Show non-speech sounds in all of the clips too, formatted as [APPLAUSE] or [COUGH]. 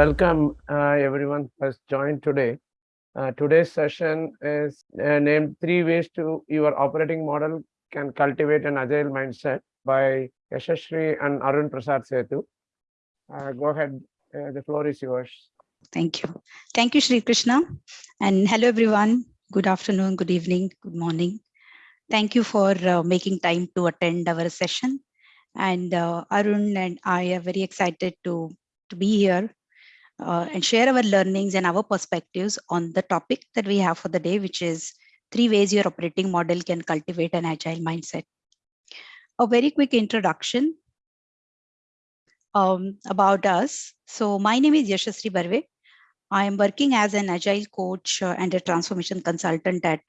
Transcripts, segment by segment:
Welcome uh, everyone who has joined today. Uh, today's session is uh, named three ways to your operating model can cultivate an agile mindset by Yashashri and Arun Prasad Setu. Uh, go ahead, uh, the floor is yours. Thank you. Thank you, Sri Krishna. And hello, everyone. Good afternoon, good evening, good morning. Thank you for uh, making time to attend our session. And Arun and I are very excited to, to be here uh, and share our learnings and our perspectives on the topic that we have for the day, which is three ways your operating model can cultivate an agile mindset. A very quick introduction um, about us. So my name is Yashasri Barve. I am working as an agile coach uh, and a transformation consultant at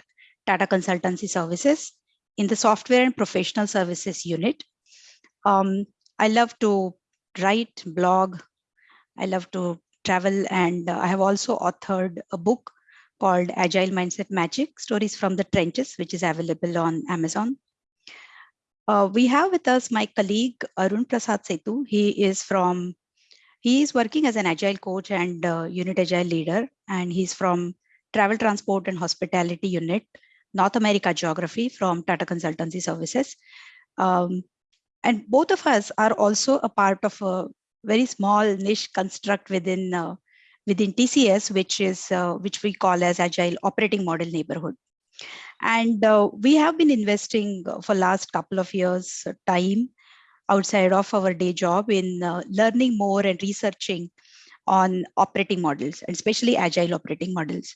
Tata Consultancy Services in the software and professional services unit. Um, I love to write, blog. I love to travel and uh, I have also authored a book called Agile Mindset Magic, Stories from the Trenches, which is available on Amazon. Uh, we have with us my colleague Arun Prasad Setu. He is from, he is working as an agile coach and uh, unit agile leader, and he's from Travel Transport and Hospitality Unit, North America Geography from Tata Consultancy Services. Um, and both of us are also a part of a very small niche construct within uh, within TCS, which is uh, which we call as Agile Operating Model Neighborhood. And uh, we have been investing for last couple of years uh, time outside of our day job in uh, learning more and researching on operating models, and especially agile operating models.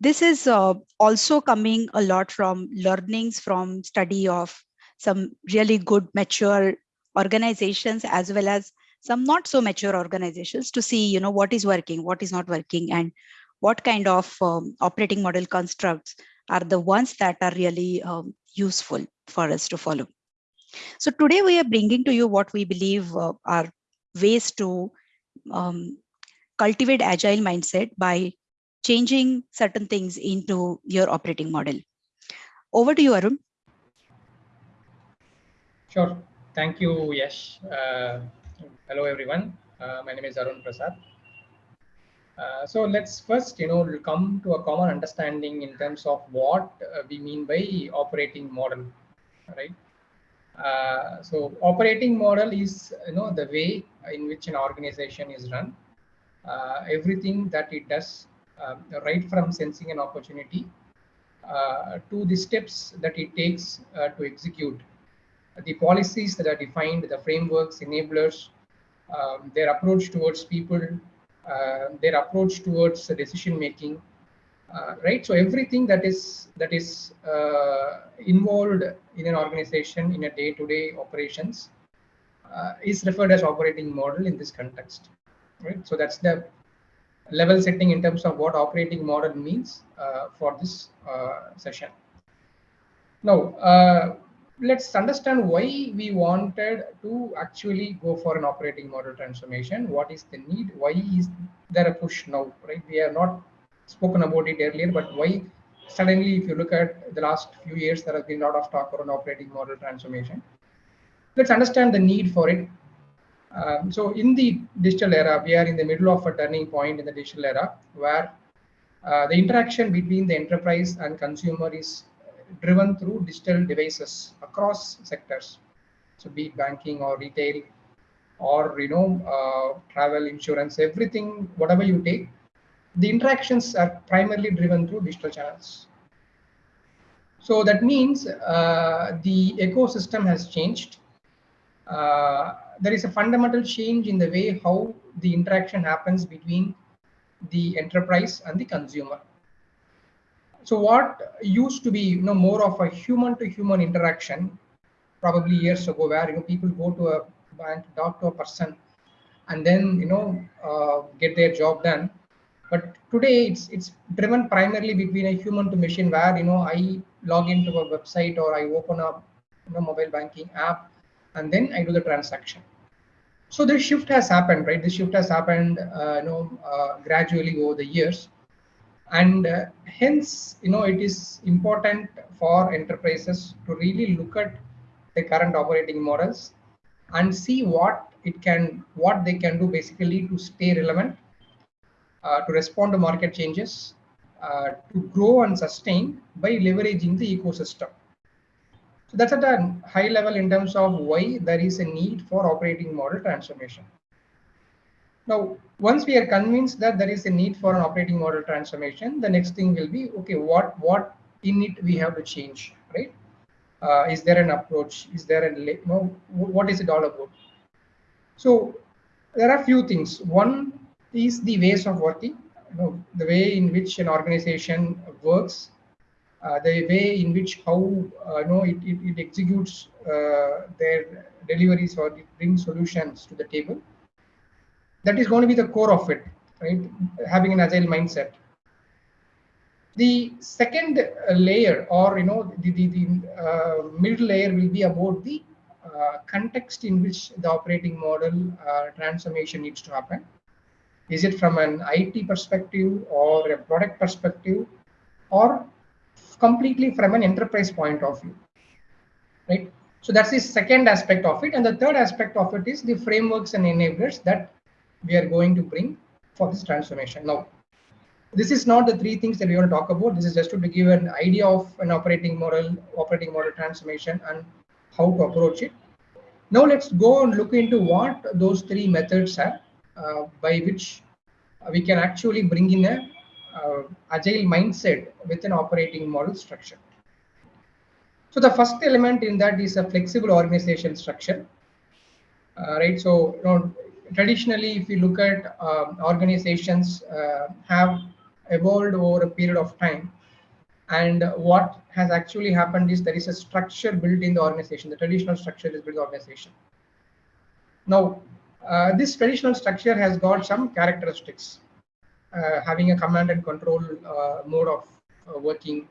This is uh, also coming a lot from learnings from study of some really good mature organizations as well as some not so mature organizations to see you know what is working what is not working and what kind of um, operating model constructs are the ones that are really um, useful for us to follow. So today we are bringing to you what we believe uh, are ways to um, cultivate agile mindset by changing certain things into your operating model. Over to you arun. Sure. Thank you yes uh, Hello, everyone. Uh, my name is Arun Prasad. Uh, so let's first, you know, come to a common understanding in terms of what uh, we mean by operating model, right? Uh, so operating model is, you know, the way in which an organization is run. Uh, everything that it does, um, right from sensing an opportunity uh, to the steps that it takes to execute the policies that are defined, the frameworks, enablers, um, their approach towards people, uh, their approach towards decision making, uh, right? So everything that is that is uh, involved in an organization in a day-to-day -day operations uh, is referred as operating model in this context, right? So that's the level setting in terms of what operating model means uh, for this uh, session. Now, let's understand why we wanted to actually go for an operating model transformation. What is the need? Why is there a push now, right? We have not spoken about it earlier, but why suddenly, if you look at the last few years, there has been a lot of talk around operating model transformation. Let's understand the need for it. Um, so in the digital era, we are in the middle of a turning point in the digital era where uh, the interaction between the enterprise and consumer is driven through digital devices across sectors. So be it banking or retail or, you know, uh, travel, insurance, everything, whatever you take, the interactions are primarily driven through digital channels. So that means uh, the ecosystem has changed. Uh, there is a fundamental change in the way how the interaction happens between the enterprise and the consumer so what used to be you know more of a human to human interaction probably years ago where you know people go to a bank talk to a person and then you know uh, get their job done. But today it's it's driven primarily between a human to machine where you know i log into a website or i open up a you know, mobile banking app and then i do the transaction. So this shift has happened right? This shift has happened uh, you know uh, gradually over the years and uh, hence you know it is important for enterprises to really look at the current operating models and see what it can what they can do basically to stay relevant uh, to respond to market changes, uh, to grow and sustain by leveraging the ecosystem. So that's at a high level in terms of why there is a need for operating model transformation. Now, once we are convinced that there is a need for an operating model transformation, the next thing will be, okay, what, what in it we have to change, right? Uh, is there an approach? Is there a, you know, what is it all about? So there are a few things. One is the ways of working, you know, the way in which an organization works, uh, the way in which how uh, you know it, it, it executes uh, their deliveries or it brings solutions to the table. That is going to be the core of it, right? Having an agile mindset. The second uh, layer, or you know, the the, the uh, middle layer will be about the uh, context in which the operating model transformation needs to happen is it from an IT perspective or a product perspective or completely from an enterprise point of view, right? So that's the second aspect of it. And the third aspect of it is the frameworks and enablers that we are going to bring for this transformation. Now, this is not the three things that we want to talk about. This is just to give an idea of an operating model, operating model transformation and how to approach it. Now let's go and look into what those three methods are uh, by which we can actually bring in a uh, agile mindset with an operating model structure. So the first element in that is a flexible organization structure, uh, right? So you know, traditionally, if you look at um, organizations uh, have evolved over a period of time, and what has actually happened is there is a structure built in the organization. The traditional structure is built in the organization. Now, uh, this traditional structure has got some characteristics, uh, having a command and control uh, mode of uh, working,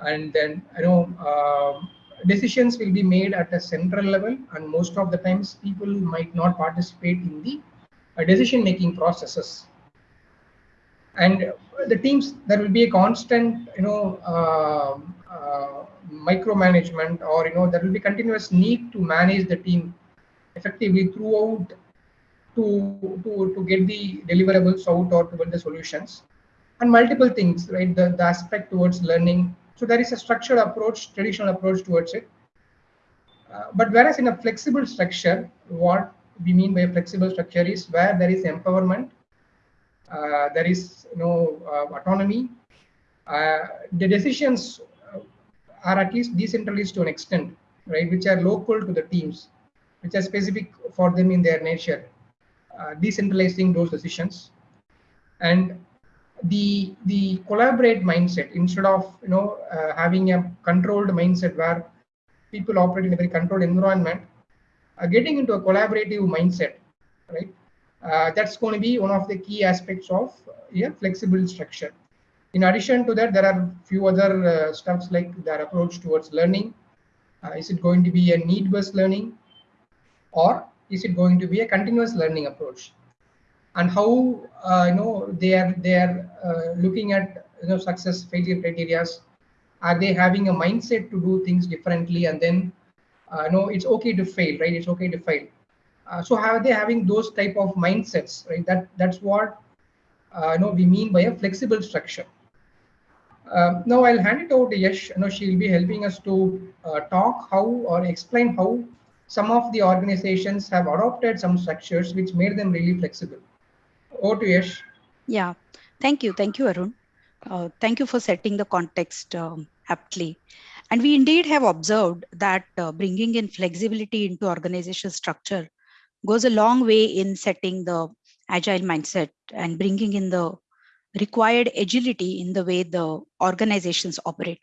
and then you know um, decisions will be made at a central level, and most of the times people might not participate in the uh, decision-making processes. And the teams, there will be a constant, you know, um, micromanagement, or you know, there will be continuous need to manage the team effectively throughout to, to, to get the deliverables out or to build the solutions. And multiple things, right? The, the aspect towards learning. So there is a structured approach, traditional approach towards it. Uh, but whereas in a flexible structure, what we mean by a flexible structure is where there is empowerment, uh, there is you know uh, autonomy. Uh, the decisions are at least decentralized to an extent, right? Which are local to the teams which are specific for them in their nature, uh, decentralizing those decisions. And the the collaborate mindset instead of you know uh, having a controlled mindset where people operate in a very controlled environment, uh, getting into a collaborative mindset, right? Uh, that's going to be one of the key aspects of a flexible structure. In addition to that, there are few other uh, stuffs like their approach towards learning. Uh, is it going to be a need-based learning? or is it going to be a continuous learning approach and how uh, you know they are they are uh, looking at you know success failure criteria are they having a mindset to do things differently and then uh, no it's okay to fail right? It's okay to fail. Uh, so how are they having those type of mindsets right? That that's what uh, you know we mean by a flexible structure. Uh, now I'll hand it over to Yash You know, she'll be helping us to uh, talk how or explain how some of the organizations have adopted some structures which made them really flexible. Over to Yash. Yeah, thank you. Thank you, Arun. Uh, thank you for setting the context um, aptly. And we indeed have observed that uh, bringing in flexibility into organization structure goes a long way in setting the agile mindset and bringing in the required agility in the way the organizations operate.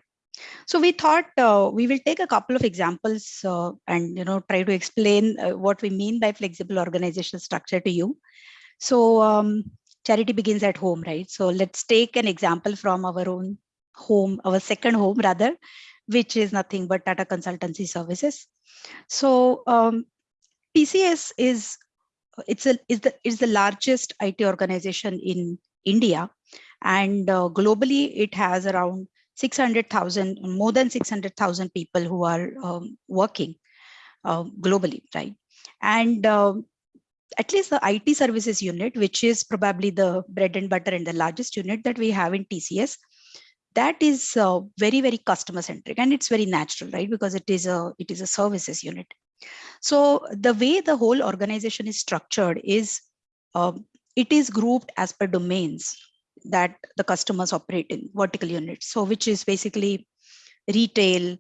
So we thought uh, we will take a couple of examples uh, and you know try to explain uh, what we mean by flexible organizational structure to you. So um, charity begins at home, right? So let's take an example from our own home, our second home rather, which is nothing but Tata Consultancy Services. So um, TCS is it's a is the is the largest IT organization in India, and uh, globally it has around 600,000, more than 600,000 people who are um, working uh, globally, right? And uh, at least the IT services unit, which is probably the bread and butter and the largest unit that we have in TCS, that is uh, very very customer centric and it's very natural right? Because it is a it is a services unit. So the way the whole organization is structured is uh, it is grouped as per domains that the customers operate in vertical units. So which is basically retail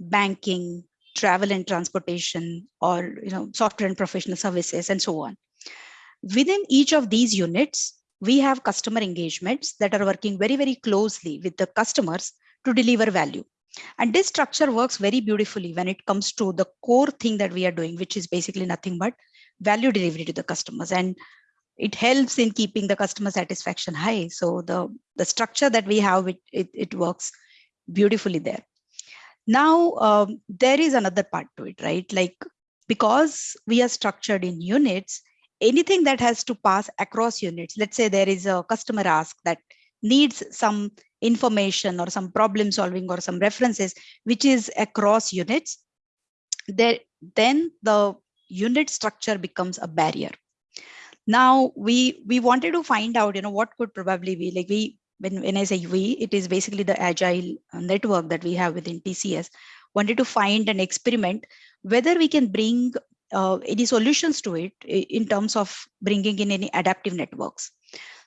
banking travel and transportation or you know software and professional services and so on within each of these units we have customer engagements that are working very, very closely with the customers to deliver value. And this structure works very beautifully when it comes to the core thing that we are doing, which is basically nothing but value delivery to the customers. And it helps in keeping the customer satisfaction high. So the, the structure that we have, it, it, it works beautifully there. Now, um, there is another part to it, right? Like, because we are structured in units, anything that has to pass across units. Let's say there is a customer ask that needs some information or some problem solving or some references, which is across units, there, then the unit structure becomes a barrier. Now we we wanted to find out, you know, what could probably be like we when, when I say we, it is basically the agile network that we have within TCS, wanted to find an experiment whether we can bring uh, any solutions to it in terms of bringing in any adaptive networks.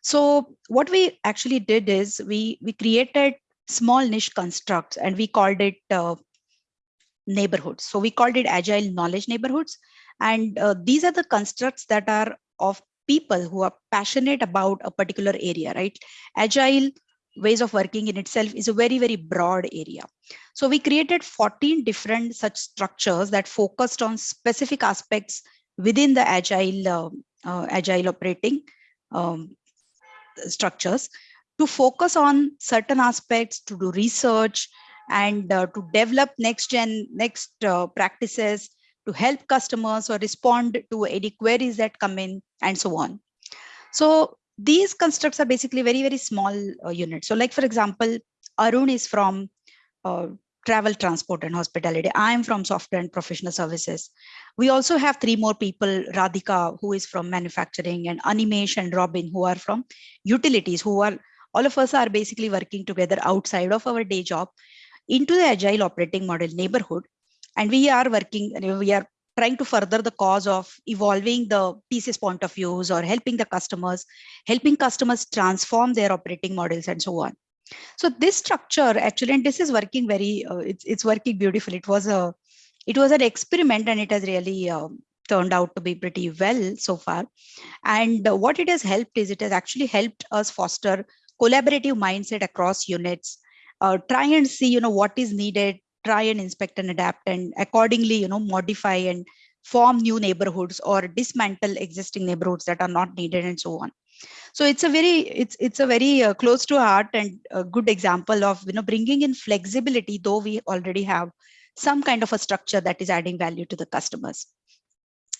So what we actually did is we, we created small niche constructs and we called it uh, neighborhoods. So we called it agile knowledge neighborhoods. And uh, these are the constructs that are of people who are passionate about a particular area, right? Agile ways of working in itself is a very, very broad area. So we created 14 different such structures that focused on specific aspects within the agile, uh, uh, agile operating um, structures to focus on certain aspects, to do research and uh, to develop next gen, next uh, practices, to help customers or respond to any queries that come in and so on. So these constructs are basically very, very small uh, units. So like, for example, Arun is from uh, travel, transport and hospitality. I am from software and professional services. We also have three more people, Radhika, who is from manufacturing and Animesh and Robin, who are from utilities, who are, all of us are basically working together outside of our day job into the agile operating model neighborhood. And we are working, we are trying to further the cause of evolving the pieces point of views or helping the customers, helping customers transform their operating models and so on. So this structure actually, and this is working very, uh, it's, it's working beautiful. It was a, it was an experiment and it has really uh, turned out to be pretty well so far. And uh, what it has helped is it has actually helped us foster collaborative mindset across units, uh, try and see, you know, what is needed try and inspect and adapt and accordingly, you know, modify and form new neighborhoods or dismantle existing neighborhoods that are not needed and so on. So it's a very, it's it's a very uh, close to heart and a good example of, you know, bringing in flexibility, though we already have some kind of a structure that is adding value to the customers.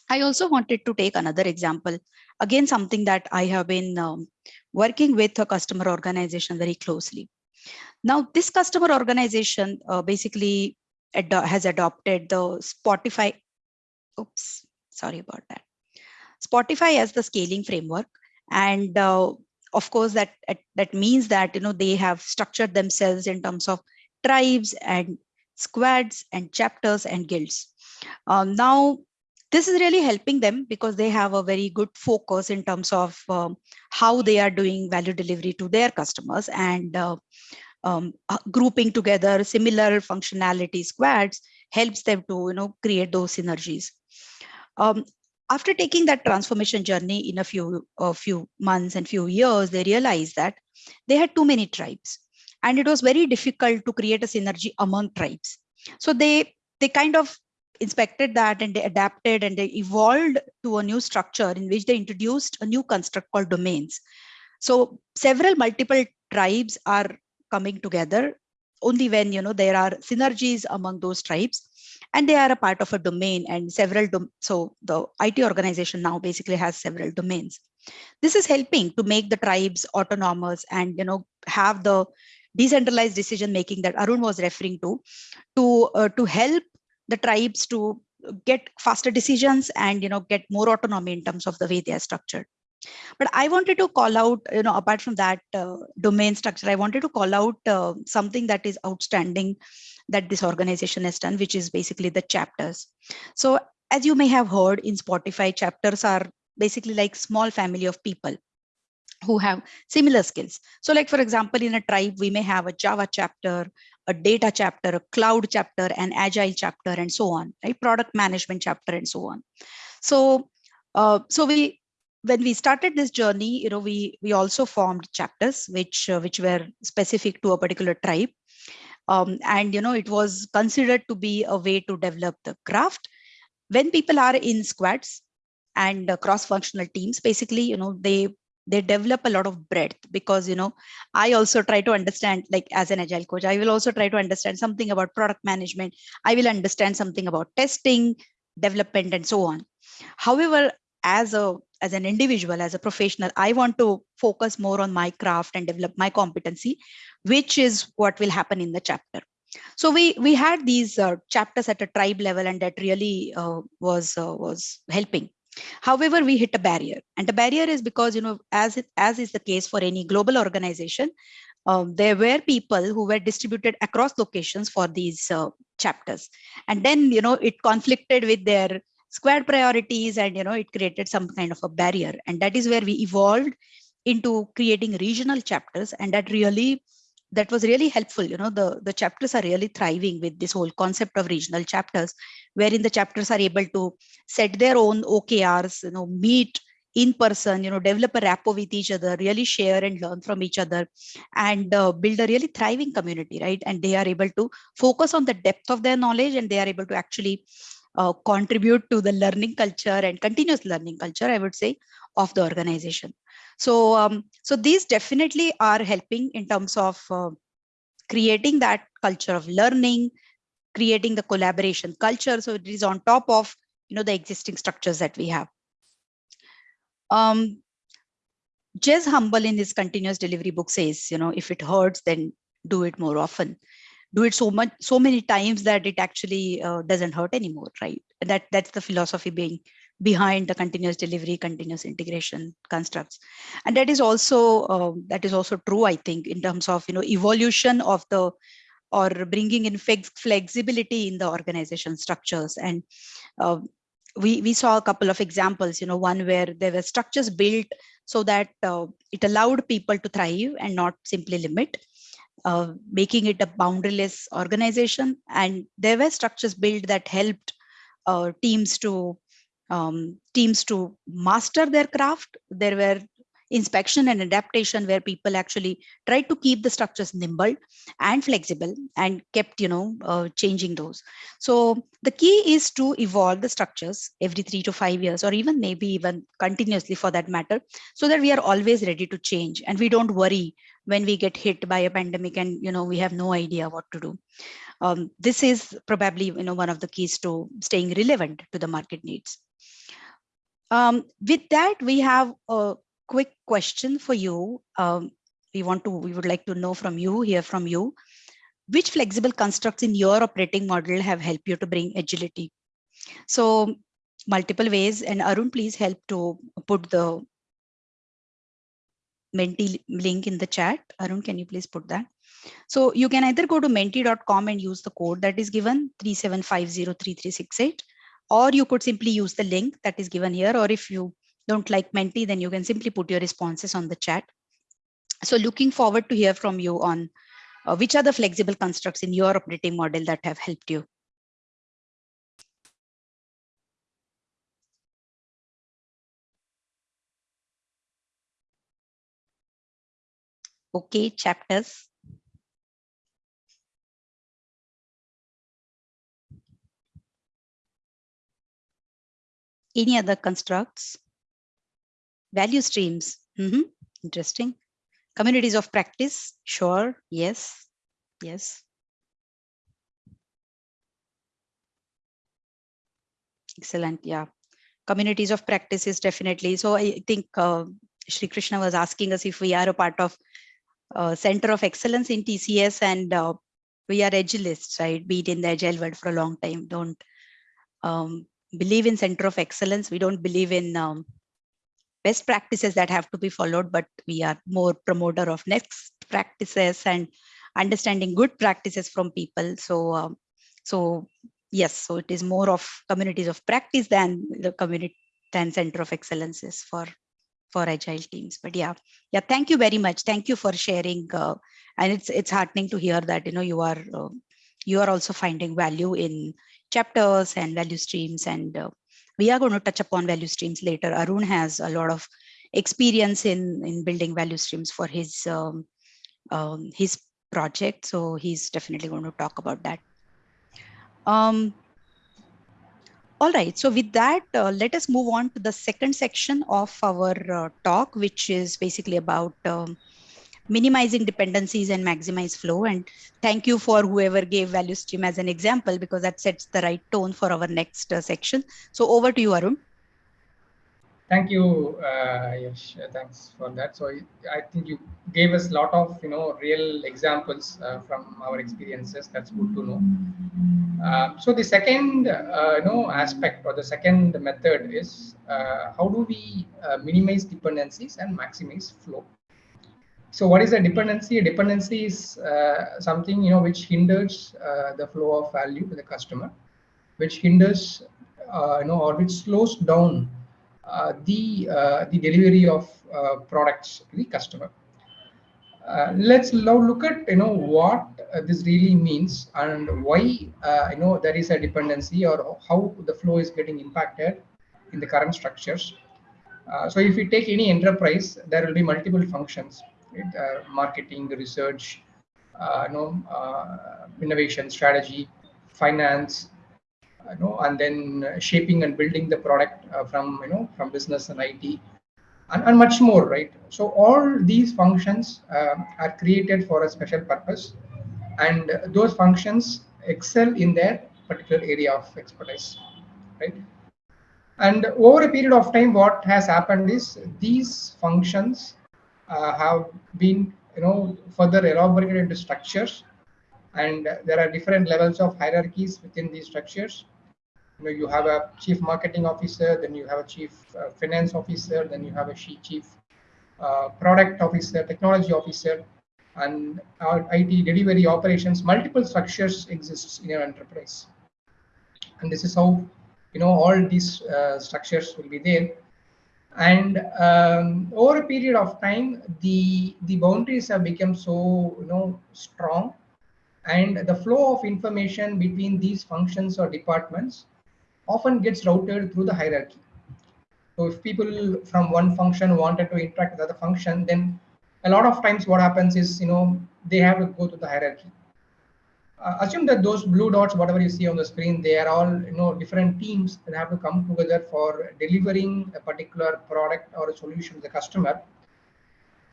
I also wanted to take another example, again, something that I have been um, working with a customer organization very closely. Now, this customer organization uh, basically has adopted the Spotify. Oops, sorry about that. Spotify as the scaling framework. And uh, of course, that, that means that you know they have structured themselves in terms of tribes and squads and chapters and guilds. Um, now, this is really helping them because they have a very good focus in terms of um, how they are doing value delivery to their customers and uh, um, uh, grouping together similar functionality squads helps them to you know create those synergies. Um, after taking that transformation journey in a few a few months and few years, they realized that they had too many tribes, and it was very difficult to create a synergy among tribes. So they they kind of inspected that and they adapted and they evolved to a new structure in which they introduced a new construct called domains. So several multiple tribes are coming together only when you know there are synergies among those tribes and they are a part of a domain and several so the IT organization now basically has several domains. This is helping to make the tribes autonomous and you know have the decentralized decision making that Arun was referring to to uh, to help the tribes to get faster decisions and you know get more autonomy in terms of the way they are structured but i wanted to call out you know apart from that uh, domain structure i wanted to call out uh, something that is outstanding that this organization has done which is basically the chapters so as you may have heard in spotify chapters are basically like small family of people who have similar skills. So like, for example, in a tribe, we may have a Java chapter, a data chapter, a cloud chapter, an agile chapter, and so on, right? Product management chapter, and so on. So, uh, so we, when we started this journey, you know, we we also formed chapters which uh, which were specific to a particular tribe, um, and you know, it was considered to be a way to develop the craft. When people are in squads and uh, cross-functional teams, basically, you know, they they develop a lot of breadth because you know i also try to understand like as an agile coach i will also try to understand something about product management. I will understand something about testing development and so on. However as a as an individual as a professional i want to focus more on my craft and develop my competency which is what will happen in the chapter so we we had these uh, chapters at a tribe level and that really uh, was uh, was helping However, we hit a barrier and the barrier is because, you know, as, it, as is the case for any global organization, um, there were people who were distributed across locations for these uh, chapters. And then, you know, it conflicted with their squad priorities and, you know, it created some kind of a barrier. And that is where we evolved into creating regional chapters. And that really that was really helpful. You know, the, the chapters are really thriving with this whole concept of regional chapters, wherein the chapters are able to set their own OKRs, you know, meet in person, you know, develop a rapport with each other, really share and learn from each other and uh, build a really thriving community, right? And they are able to focus on the depth of their knowledge and they are able to actually uh, contribute to the learning culture and continuous learning culture, I would say, of the organization. So, um, so these definitely are helping in terms of uh, creating that culture of learning, creating the collaboration culture. So it is on top of, you know, the existing structures that we have. Um, Jez Humble in his continuous delivery book says, you know, if it hurts, then do it more often. Do it so much, so many times that it actually uh, doesn't hurt anymore, right? That that's the philosophy being behind the continuous delivery, continuous integration constructs. And that is also uh, that is also true, I think, in terms of you know evolution of the or bringing in flexibility in the organization structures. And uh, we we saw a couple of examples. You know, one where there were structures built so that uh, it allowed people to thrive and not simply limit. Uh, making it a boundaryless organization and there were structures built that helped uh, teams to um, teams to master their craft. There were inspection and adaptation where people actually tried to keep the structures nimble and flexible and kept you know uh, changing those so the key is to evolve the structures every three to five years or even maybe even continuously for that matter so that we are always ready to change and we don't worry when we get hit by a pandemic and you know we have no idea what to do um, this is probably you know one of the keys to staying relevant to the market needs um, with that, we have a quick question for you. Um, we want to, we would like to know from you, hear from you. Which flexible constructs in your operating model have helped you to bring agility? So multiple ways and Arun, please help to put the Menti link in the chat. Arun, can you please put that? So you can either go to menti.com and use the code that is given 37503368 or you could simply use the link that is given here. Or if you don't like Menti, then you can simply put your responses on the chat. So looking forward to hear from you on uh, which are the flexible constructs in your operating model that have helped you. Okay, chapters. Any other constructs? Value streams. Mm -hmm. Interesting. Communities of practice. Sure. Yes. Yes. Excellent. Yeah. Communities of practice is definitely. So I think uh, Shri Krishna was asking us if we are a part of uh, Center of Excellence in TCS and uh, we are agilists, right? Be it in the agile world for a long time. Don't um, believe in center of excellence. We don't believe in um, best practices that have to be followed, but we are more promoter of next practices and understanding good practices from people. So, um, so yes, so it is more of communities of practice than the community than center of excellences for for agile teams. But yeah, yeah, thank you very much. Thank you for sharing. Uh, and it's it's heartening to hear that you know you are uh, you are also finding value in chapters and value streams and uh, we are going to touch upon value streams later. Arun has a lot of experience in, in building value streams for his, um, um, his project. So he's definitely going to talk about that. Um, all right, so with that, uh, let us move on to the second section of our uh, talk, which is basically about um, minimizing dependencies and maximize flow. And thank you for whoever gave value stream as an example, because that sets the right tone for our next uh, section. So over to you, Arun. Thank you, uh, Yash. Thanks for that. So I think you gave us a lot of you know real examples uh, from our experiences. That's good to know. Uh, so the second uh, you know aspect or the second method is uh, how do we uh, minimize dependencies and maximize flow. So what is a dependency? A dependency is uh, something you know which hinders uh, the flow of value to the customer, which hinders uh, you know or which slows down uh, the uh, the delivery of uh, products to the customer. let's now look at you know what this really means and why you know there is a dependency or how the flow is getting impacted in the current structures. so if we take any enterprise, there will be multiple functions uh, marketing, research, uh, you know, uh, innovation, strategy, finance, you know, and then uh, shaping and building the product uh, from you know from business and IT, and, and much more, right? So all these functions um, are created for a special purpose, and those functions excel in their particular area of expertise, right? And over a period of time, what has happened is these functions uh, have been you know further elaborated into structures and there are different levels of hierarchies within these structures. You know you have a chief marketing officer then you have a chief uh, finance officer then you have a chief uh, product officer technology officer. And our IT delivery operations multiple structures exists in your enterprise. And this is how you know all these uh, structures will be there. And um, over a period of time the the boundaries have become so you know strong and the flow of information between these functions or departments often gets routed through the hierarchy so if people from one function wanted to interact with other function then a lot of times what happens is you know they have to go to the hierarchy uh, assume that those blue dots, whatever you see on the screen, they are all you know different teams that have to come together for delivering a particular product or a solution to the customer.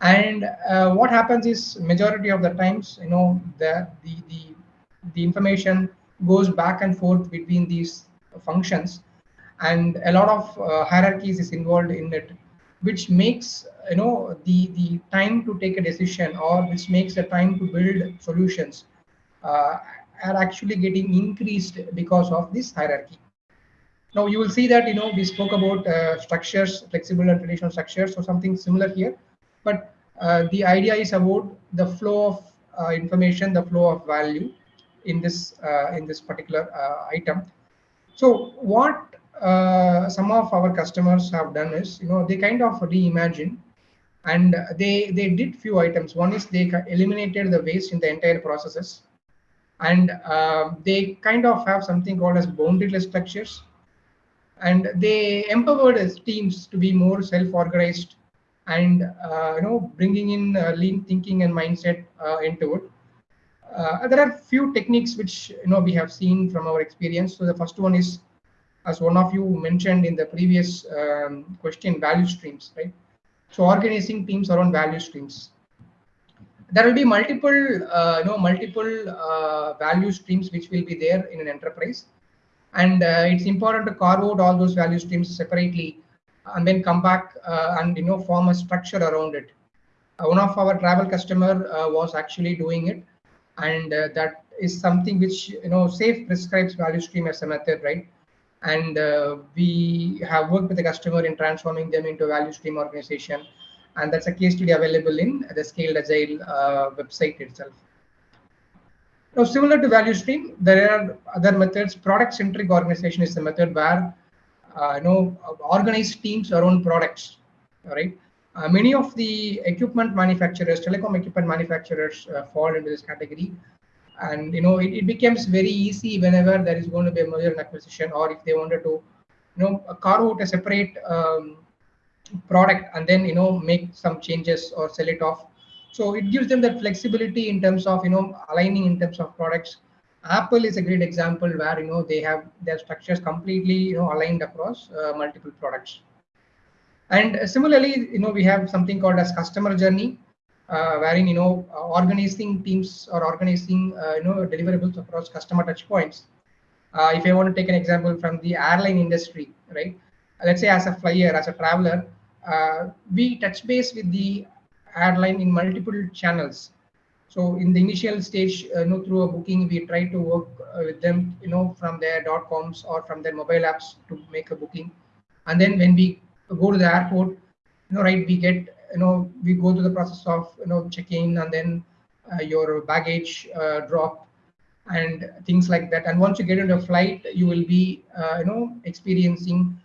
And uh, what happens is majority of the times, you know, the the the, the information goes back and forth between these functions, and a lot of uh, hierarchies is involved in it, which makes you know the the time to take a decision or which makes the time to build solutions uh, are actually getting increased because of this hierarchy. Now you will see that you know we spoke about uh, structures, flexible and traditional structures, or something similar here. But uh, the idea is about the flow of uh, information, the flow of value in this uh, in this particular item. So what some of our customers have done is you know they kind of reimagine and they they did few items. One is they eliminated the waste in the entire processes and uh, they kind of have something called as boundaryless structures and they empowered as teams to be more self-organized and uh, you know bringing in uh, lean thinking and mindset uh, into it. There are few techniques which you know we have seen from our experience. So the first one is as one of you mentioned in the previous um, question value streams right? So organizing teams around value streams. There will be multiple uh, you know multiple uh, value streams which will be there in an enterprise. And uh, it's important to carve out all those value streams separately and then come back uh, and you know form a structure around it. Uh, one of our travel customer uh, was actually doing it. And that is something which you know SAFe prescribes value stream as a method right? And uh, we have worked with the customer in transforming them into a value stream organization. And that's a case study available in the scaled agile uh, website itself. Now similar to value stream there are other methods. Product centric organization is the method where you know organized teams around products right? uh, many of the equipment manufacturers telecom equipment manufacturers uh, fall into this category. And you know it, it becomes very easy whenever there is going to be a merger and acquisition or if they wanted to you know carve out a separate um, product and then you know make some changes or sell it off. So it gives them that flexibility in terms of you know aligning in terms of products apple is a great example where you know they have their structures completely you know aligned across uh, multiple products and similarly you know we have something called as customer journey uh, wherein you know organizing teams or organizing uh, you know deliverables across customer touch points. Uh, if I want to take an example from the airline industry, right? Let's say as a flyer, as a traveler, uh, we touch base with the airline in multiple channels. So in the initial stage, uh, you know, through a booking, we try to work with them, you know, from their dot coms or from their mobile apps to make a booking. And then when we go to the airport, you know, right, we get you know we go through the process of you know checking and then uh, your baggage uh, drop and things like that. And once you get into a flight you will be uh, you know experiencing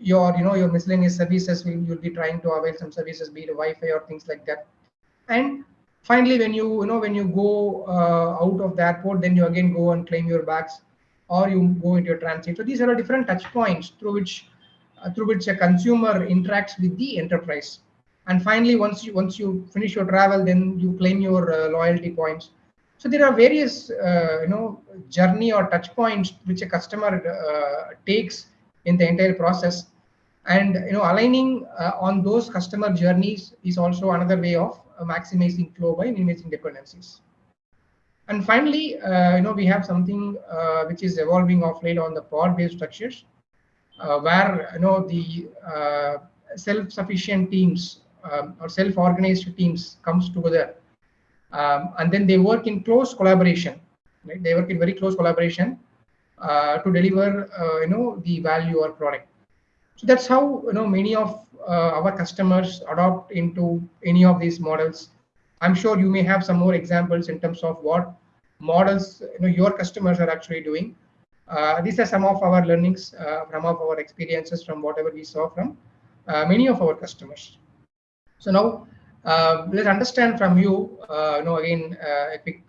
your you know your miscellaneous services. You'll be trying to avail some services be it wi-fi or things like that. And finally when you you know when you go uh, out of the airport then you again go and claim your bags or you go into your transit. So these are different touch points through which uh, through which a consumer interacts with the enterprise. And finally once you once you finish your travel then you claim your uh, loyalty points. So there are various uh, you know journey or touch points which a customer uh, takes in the entire process. And you know aligning uh, on those customer journeys is also another way of maximizing flow by minimizing dependencies. And finally uh, you know we have something which is evolving of late on the pod based structures where you know the self-sufficient teams um, or self-organized teams comes together um, and then they work in close collaboration right? They work in very close collaboration uh, to deliver uh, you know the value or product so that's how you know many of uh, our customers adopt into any of these models. I'm sure you may have some more examples in terms of what models you know your customers are actually doing. Uh, these are some of our learnings uh, from of our experiences from whatever we saw from uh, many of our customers. So now uh, let's understand from you, uh, you know, again, uh, a quick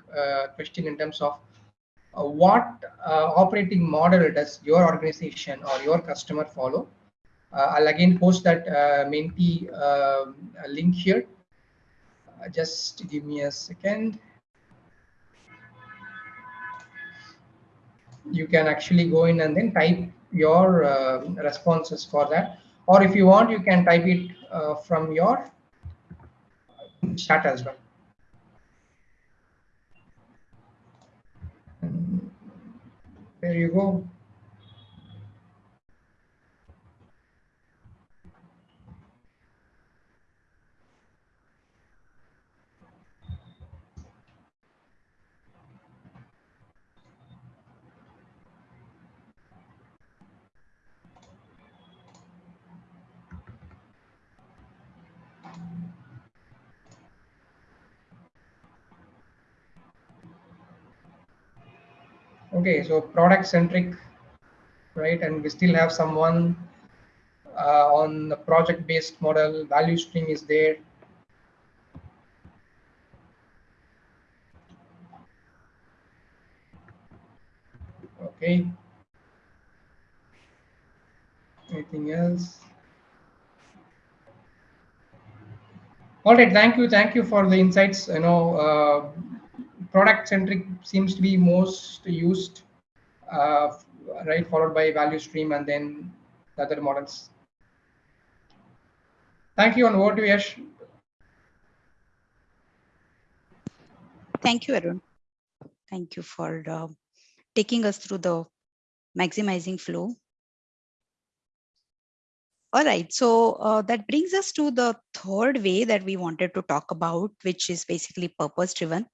question in terms of what operating model does your organization or your customer follow? Uh, I'll again post that uh, Menti um, link here. Uh, just give me a second. You can actually go in and then type your um, responses for that. Or if you want, you can type it uh, from your chat as well. Hmm. there you go. Okay so product centric right? And we still have someone uh, on the project based model. Value stream is there. Okay. Anything else? All right thank you. Thank you for the insights. You know uh, product centric seems to be most used, uh, right, followed by value stream and then the other models. Thank you, and over to Yash. Thank you, Arun. Thank you for uh, taking us through the maximizing flow. All right, so uh, that brings us to the third way that we wanted to talk about, which is basically purpose driven.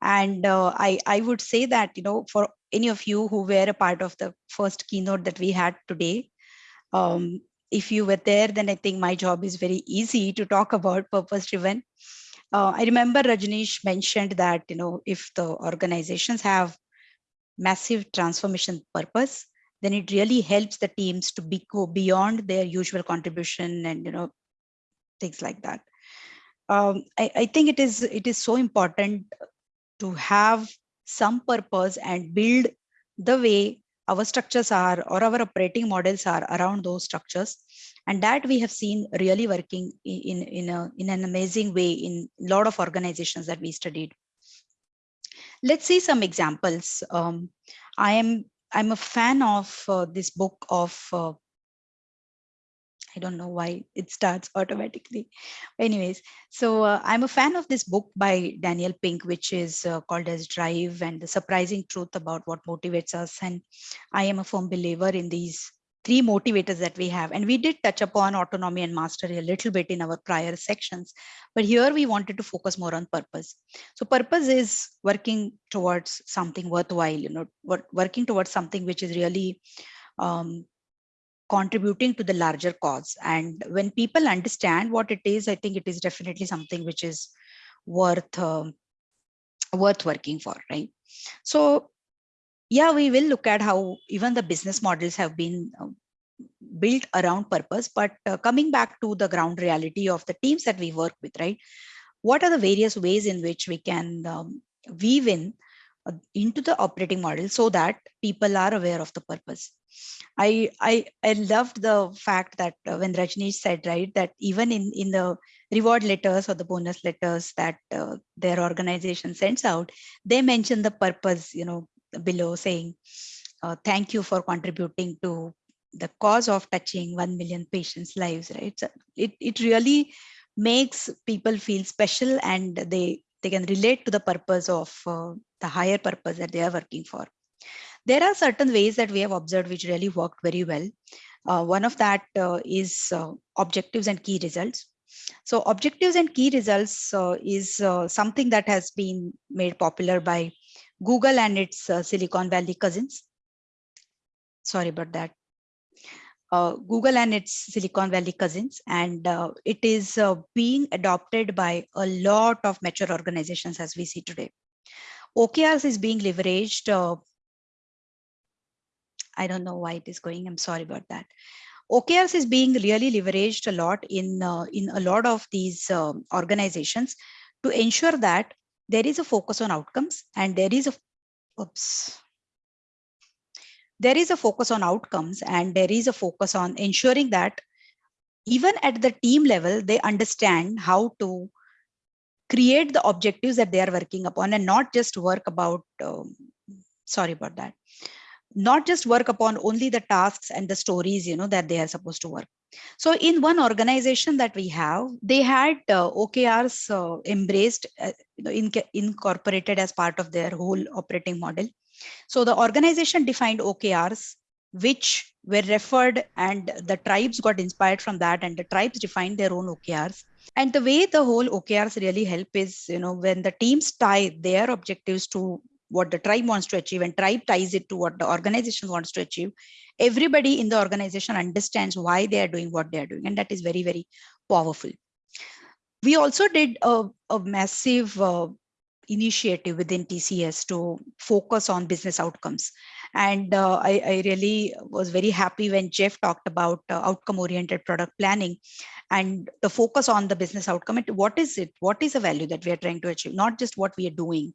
And uh, I, I would say that, you know, for any of you who were a part of the first keynote that we had today, um, if you were there, then I think my job is very easy to talk about purpose driven. Uh, I remember Rajneesh mentioned that, you know, if the organizations have massive transformation purpose, then it really helps the teams to be go beyond their usual contribution and, you know, things like that. Um, I, I think it is it is so important to have some purpose and build the way our structures are or our operating models are around those structures. And that we have seen really working in in a in an amazing way in a lot of organizations that we studied. Let's see some examples. Um, i am i'm a fan of uh, this book of uh, I don't know why it starts [LAUGHS] automatically. Anyways, so uh, I'm a fan of this book by Daniel Pink, which is uh, called as Drive and the surprising truth about what motivates us. And I am a firm believer in these three motivators that we have. And we did touch upon autonomy and mastery a little bit in our prior sections, but here we wanted to focus more on purpose. So purpose is working towards something worthwhile, you know, working towards something which is really um, contributing to the larger cause. And when people understand what it is, I think it is definitely something which is worth um, worth working for, right? So yeah, we will look at how even the business models have been uh, built around purpose, but uh, coming back to the ground reality of the teams that we work with, right? What are the various ways in which we can um, weave in into the operating model so that people are aware of the purpose. I I I loved the fact that uh, when Rajneesh said right that even in in the reward letters or the bonus letters that uh, their organization sends out, they mention the purpose you know below saying uh, thank you for contributing to the cause of touching 1 million patients lives right so it, it really makes people feel special and they they can relate to the purpose of uh, the higher purpose that they are working for. There are certain ways that we have observed which really worked very well. Uh, one of that uh, is uh, objectives and key results. So objectives and key results uh, is uh, something that has been made popular by Google and its Silicon Valley cousins. Sorry about that uh, Google and its Silicon Valley cousins, and uh, it is uh, being adopted by a lot of mature organizations as we see today. OKRs is being leveraged. Uh, I don't know why it is going. I'm sorry about that. OKRs is being really leveraged a lot in uh, in a lot of these um, organizations to ensure that there is a focus on outcomes and there is a oops there is a focus on outcomes and there is a focus on ensuring that even at the team level, they understand how to create the objectives that they are working upon and not just work about, um, sorry about that, not just work upon only the tasks and the stories, you know, that they are supposed to work. So in one organization that we have, they had uh, OKRs uh, embraced, uh, in, incorporated as part of their whole operating model. So the organization defined OKRs, which were referred and the tribes got inspired from that and the tribes defined their own OKRs. And the way the whole OKRs really help is, you know, when the teams tie their objectives to what the tribe wants to achieve and tribe ties it to what the organization wants to achieve, everybody in the organization understands why they are doing what they are doing. And that is very, very powerful. We also did a, a massive uh, initiative within TCS to focus on business outcomes. And uh, I, I, really was very happy when Jeff talked about uh, outcome oriented product planning and the focus on the business outcome. What is it? What is the value that we are trying to achieve? Not just what we are doing.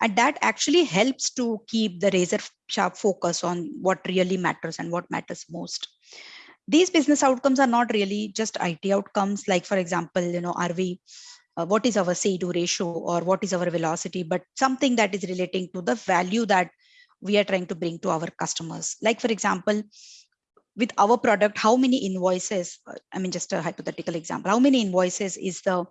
And that actually helps to keep the razor sharp focus on what really matters and what matters most these business outcomes are not really just IT outcomes. Like, for example, you know, are we uh, what is our say-do ratio or what is our velocity, but something that is relating to the value that we are trying to bring to our customers. Like, for example, with our product, how many invoices, uh, I mean, just a hypothetical example, how many invoices is the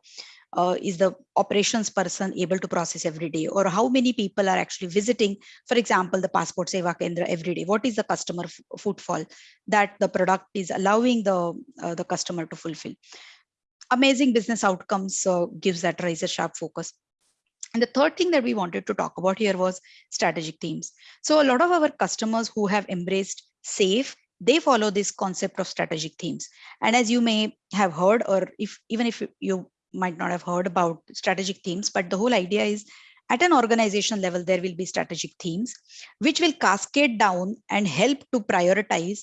uh, is the operations person able to process every day? Or how many people are actually visiting for example the passport seva kendra every day? What is the customer footfall that the product is allowing the uh, the customer to fulfill amazing business outcomes uh, gives that razor sharp focus. And the third thing that we wanted to talk about here was strategic themes. So a lot of our customers who have embraced SAFe, they follow this concept of strategic themes. And as you may have heard, or if even if you might not have heard about strategic themes, but the whole idea is at an organization level, there will be strategic themes, which will cascade down and help to prioritize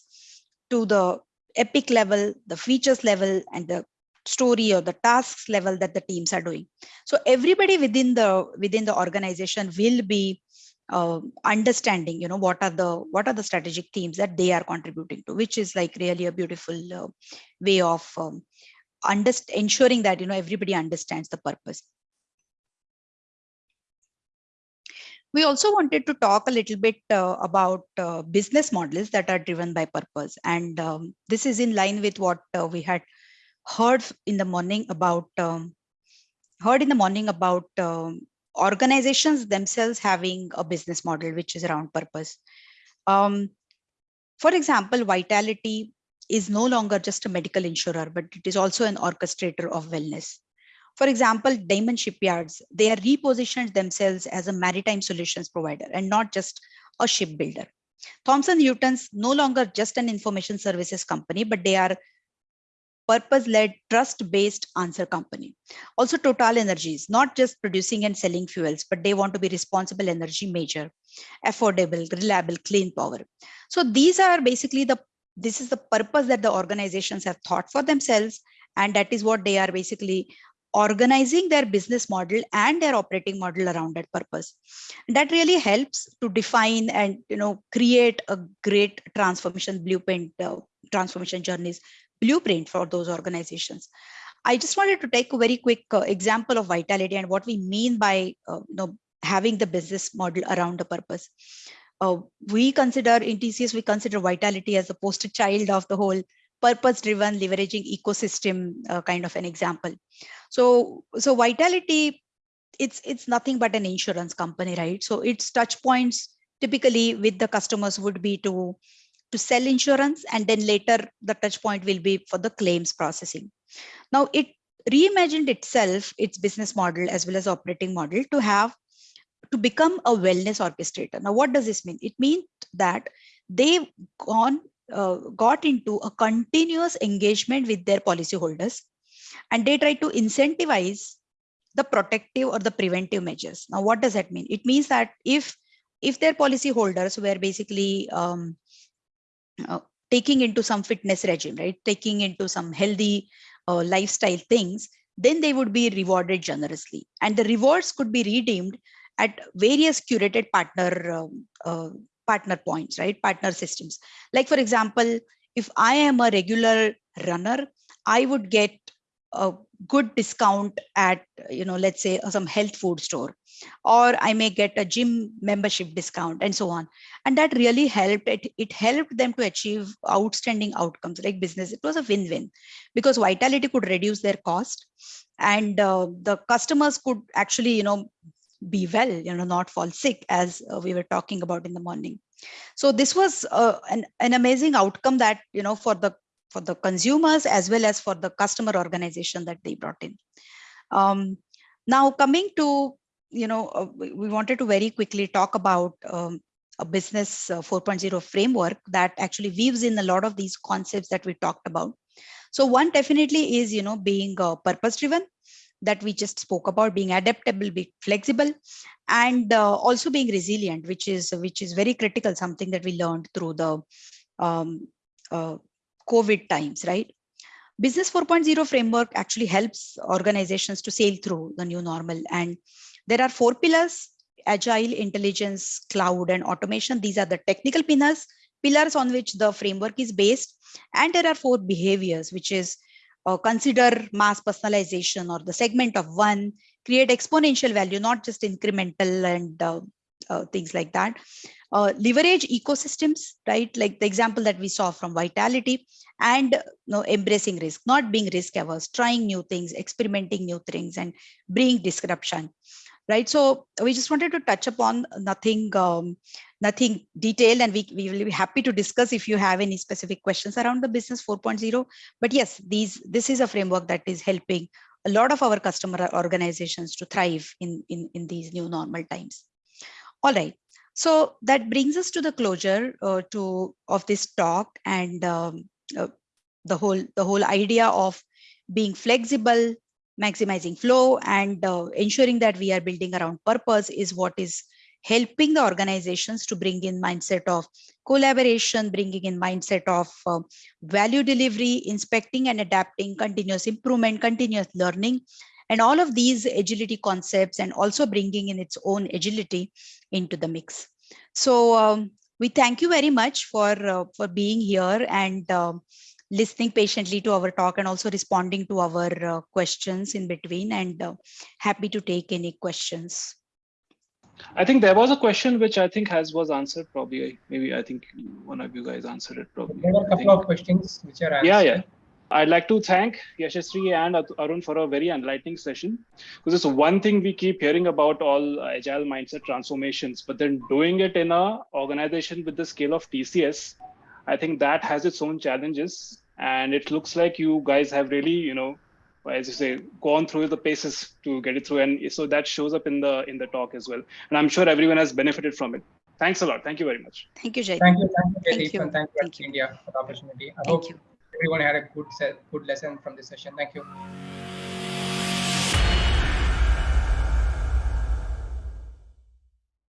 to the epic level, the features level, and the story or the tasks level that the teams are doing. So everybody within the within the organization will be uh, understanding, you know, what are the what are the strategic themes that they are contributing to, which is like really a beautiful uh, way of um, ensuring that you know everybody understands the purpose. We also wanted to talk a little bit uh, about uh, business models that are driven by purpose. And um, this is in line with what uh, we had heard in the morning about um, heard in the morning about um, organizations themselves having a business model which is around purpose. Um, for example, Vitality is no longer just a medical insurer, but it is also an orchestrator of wellness. For example, Damen Shipyards, they are repositioned themselves as a maritime solutions provider and not just a shipbuilder. Thomson Reuters no longer just an information services company, but they are purpose-led, trust-based answer company. Also Total Energies, not just producing and selling fuels, but they want to be responsible energy major, affordable, reliable, clean power. So these are basically the, this is the purpose that the organizations have thought for themselves. And that is what they are basically organizing their business model and their operating model around that purpose. that really helps to define and you know create a great transformation blueprint, uh, transformation journeys blueprint for those organizations. I just wanted to take a very quick uh, example of vitality and what we mean by uh, you know having the business model around a purpose. Uh, we consider in TCS, we consider vitality as the poster child of the whole purpose driven leveraging ecosystem uh, kind of an example. So, so vitality, it's, it's nothing but an insurance company, right? So its touch points typically with the customers would be to to sell insurance and then later the touch point will be for the claims processing. Now it reimagined itself, its business model as well as operating model to have to become a wellness orchestrator. Now, what does this mean? It means that they've gone uh, got into a continuous engagement with their policyholders and they try to incentivize the protective or the preventive measures. Now, what does that mean? It means that if if their policyholders were basically um, uh, taking into some fitness regime, right? Taking into some healthy uh, lifestyle things, then they would be rewarded generously. And the rewards could be redeemed at various curated partner um, uh, partner points, right? Partner systems. Like for example, if I am a regular runner, I would get a good discount at, you know, let's say some health food store, or I may get a gym membership discount and so on. And that really helped. It, it helped them to achieve outstanding outcomes like business. It was a win-win because Vitality could reduce their cost and uh, the customers could actually, you know, be well, you know, not fall sick as uh, we were talking about in the morning. So this was uh, an, an amazing outcome that, you know, for the for the consumers as well as for the customer organization that they brought in. Um, now coming to, you know, uh, we wanted to very quickly talk about um, a business uh, 4.0 framework that actually weaves in a lot of these concepts that we talked about. So one definitely is, you know, being uh, purpose driven that we just spoke about being adaptable be flexible and uh, also being resilient which is which is very critical something that we learned through the um, uh, covid times right? Business 4.0 framework actually helps organizations to sail through the new normal. And there are four pillars agile intelligence cloud and automation. These are the technical pillars pillars on which the framework is based. And there are four behaviors which is uh, consider mass personalization or the segment of one, create exponential value, not just incremental and uh, uh, things like that. Uh, leverage ecosystems, right? Like the example that we saw from Vitality and you know, embracing risk, not being risk averse, trying new things, experimenting new things and bring disruption right? So we just wanted to touch upon nothing, um, nothing detailed, and we, we will be happy to discuss if you have any specific questions around the business 4.0. But yes, these this is a framework that is helping a lot of our customer organizations to thrive in, in, in these new normal times. All right. So that brings us to the closure uh, to of this talk and um, uh, the whole the whole idea of being flexible, maximizing flow, and uh, ensuring that we are building around purpose is what is helping the organizations to bring in mindset of collaboration, bringing in mindset of uh, value delivery, inspecting and adapting, continuous improvement, continuous learning, and all of these agility concepts and also bringing in its own agility into the mix. So um, we thank you very much for, uh, for being here and um, listening patiently to our talk and also responding to our uh, questions in between and uh, happy to take any questions. I think there was a question which I think has was answered probably. Maybe I think one of you guys answered it probably. There were a couple of questions which are answered. Yeah, yeah. I'd like to thank Yashasri and Arun for a very enlightening session. Because it's one thing we keep hearing about all agile mindset transformations, but then doing it in a organization with the scale of TCS, I think that has its own challenges. And it looks like you guys have really, you know, as you say, gone through the paces to get it through. And so that shows up in the in the talk as well. And I'm sure everyone has benefited from it. Thanks a lot. Thank you very much. Thank you, Jay. Thank you, thank you, Thank you. thank you, Thank you. India, for the opportunity. I Thank hope you. Everyone had a good, good lesson from this session. Thank you.